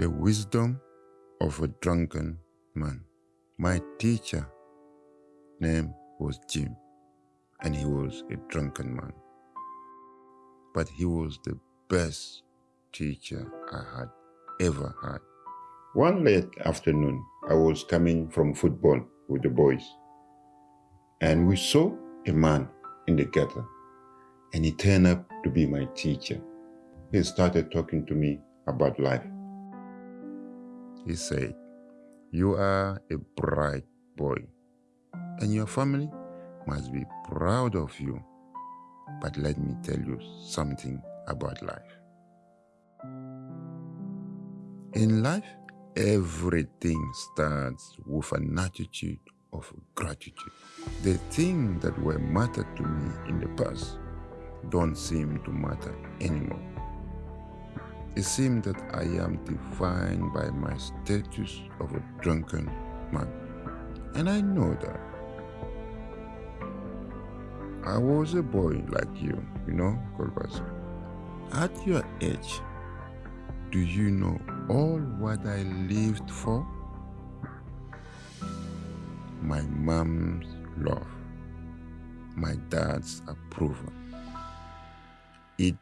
The wisdom of a drunken man. My teacher name was Jim, and he was a drunken man. But he was the best teacher I had ever had. One late afternoon, I was coming from football with the boys, and we saw a man in the gutter, and he turned up to be my teacher. He started talking to me about life. He said, You are a bright boy, and your family must be proud of you. But let me tell you something about life. In life, everything starts with an attitude of gratitude. The things that were mattered to me in the past don't seem to matter anymore. It seems that I am defined by my status of a drunken man. And I know that. I was a boy like you, you know, Kolbasa. At your age, do you know all what I lived for? My mom's love, my dad's approval, it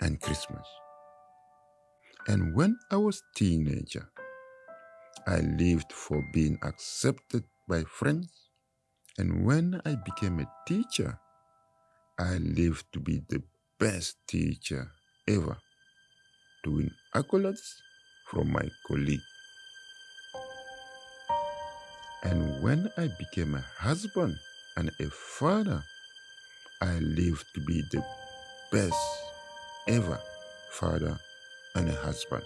and Christmas. And when I was teenager, I lived for being accepted by friends. And when I became a teacher, I lived to be the best teacher ever, to win accolades from my colleague. And when I became a husband and a father, I lived to be the best ever father and a husband.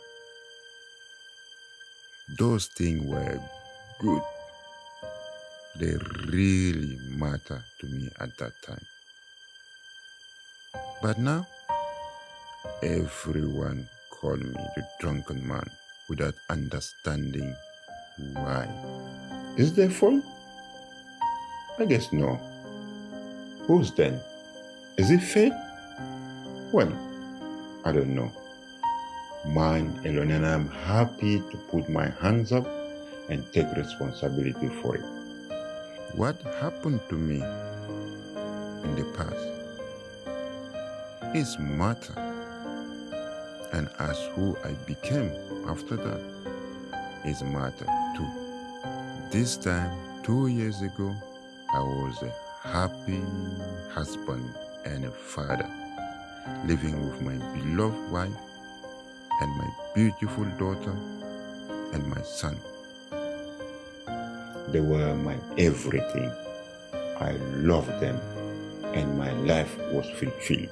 Those things were good. They really matter to me at that time. But now, everyone call me the drunken man without understanding why. Is there fault? I guess no. Who's then? Is it fate? Well, I don't know. Mine alone, and I'm happy to put my hands up and take responsibility for it. What happened to me in the past is matter, and as who I became after that is matter too. This time, two years ago, I was a happy husband and a father living with my beloved wife and my beautiful daughter and my son. They were my everything. I loved them and my life was fulfilled.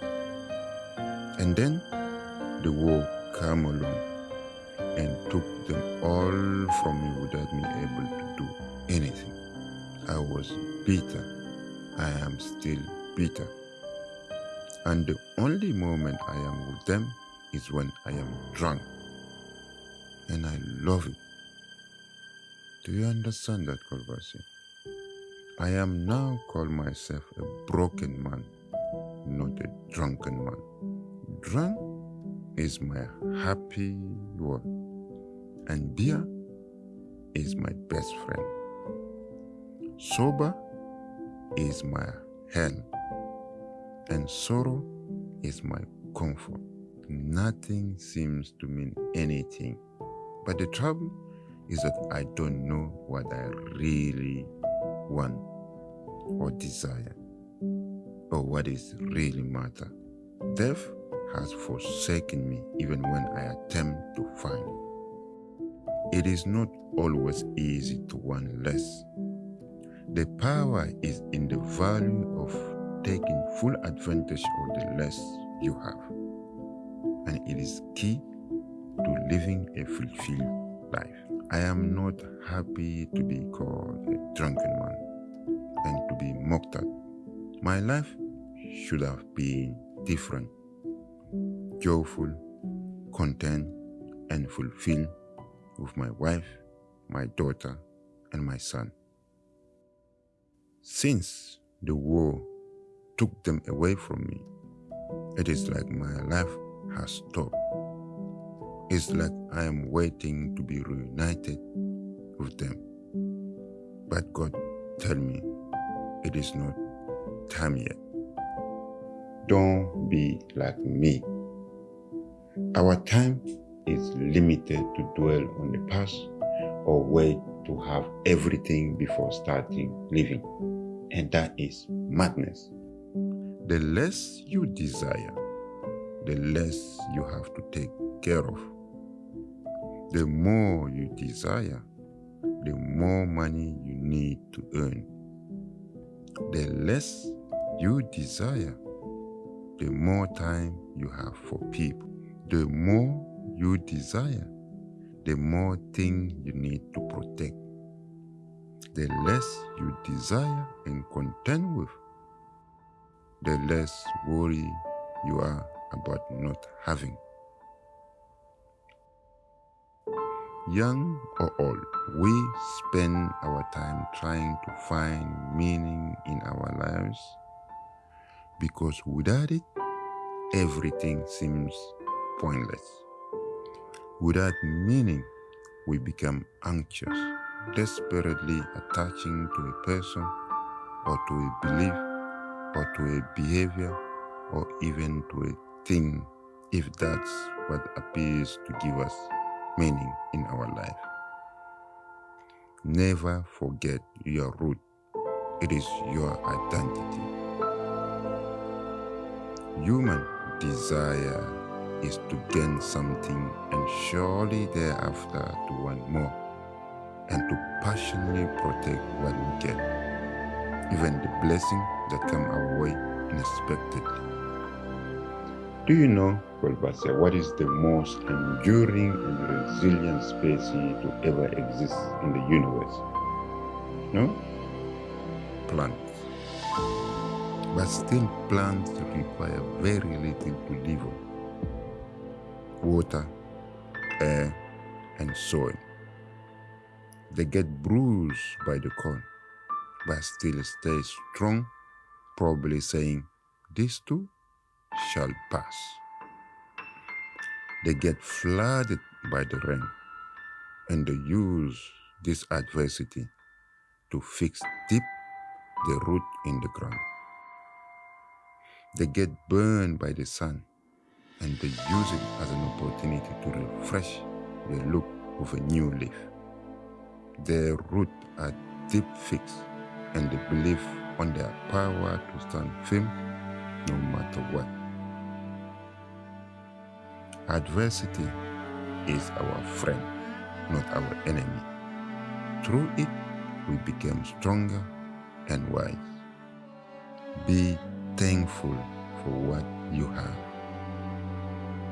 And then the war came along and took them all from me without me able to do anything. I was bitter. I am still bitter. And the only moment I am with them is when I am drunk. And I love it. Do you understand that, Kolbasi? I am now called myself a broken man, not a drunken man. Drunk is my happy word, and beer is my best friend. Sober is my hell and sorrow is my comfort. Nothing seems to mean anything. But the trouble is that I don't know what I really want or desire or what is really matter. Death has forsaken me even when I attempt to find it. It is not always easy to want less. The power is in the value of taking full advantage of the less you have. And it is key to living a fulfilled life. I am not happy to be called a drunken man and to be mocked at. My life should have been different, joyful, content, and fulfilled with my wife, my daughter, and my son. Since the war took them away from me. It is like my life has stopped. It's like I am waiting to be reunited with them. But God tell me it is not time yet. Don't be like me. Our time is limited to dwell on the past or wait to have everything before starting living. And that is madness. The less you desire, the less you have to take care of. The more you desire, the more money you need to earn. The less you desire, the more time you have for people. The more you desire, the more things you need to protect. The less you desire and contend with, the less worry you are about not having. Young or old, we spend our time trying to find meaning in our lives because without it, everything seems pointless. Without meaning, we become anxious, desperately attaching to a person or to a belief or to a behavior or even to a thing if that's what appears to give us meaning in our life. Never forget your root. It is your identity. Human desire is to gain something and surely thereafter to want more and to passionately protect what we get, even the blessing that come our way unexpectedly. Do you know, Golbasia, what is the most enduring and resilient species to ever exist in the universe? No? Plants. But still, plants require very little to live on water, air, and soil. They get bruised by the cold, but still stay strong, probably saying, This too shall pass. They get flooded by the rain, and they use this adversity to fix deep the root in the ground. They get burned by the sun, and they use it as an opportunity to refresh the look of a new leaf. Their roots are deep fixed and they believe on their power to stand firm no matter what. Adversity is our friend, not our enemy. Through it, we become stronger and wise. Be thankful for what you have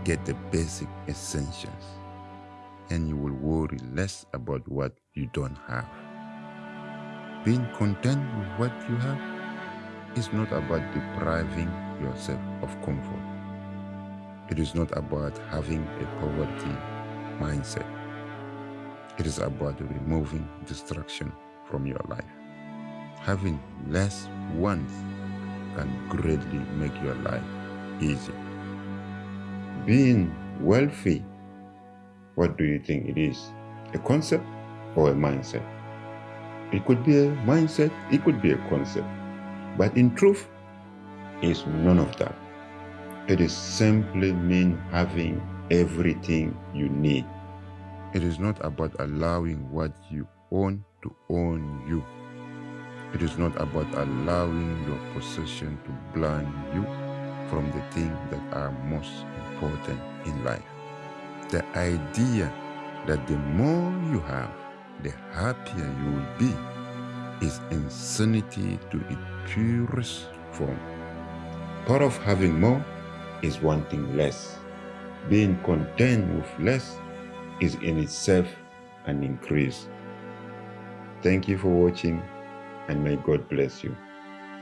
get the basic essentials and you will worry less about what you don't have. Being content with what you have is not about depriving yourself of comfort. It is not about having a poverty mindset. It is about removing distraction from your life. Having less wants can greatly make your life easier being wealthy, what do you think it is? A concept or a mindset? It could be a mindset, it could be a concept. But in truth, it's none of that. It is simply mean having everything you need. It is not about allowing what you own to own you. It is not about allowing your possession to blind you from the things that are most important in life. The idea that the more you have, the happier you will be is insanity to its purest form. Part of having more is wanting less. Being content with less is in itself an increase. Thank you for watching and may God bless you.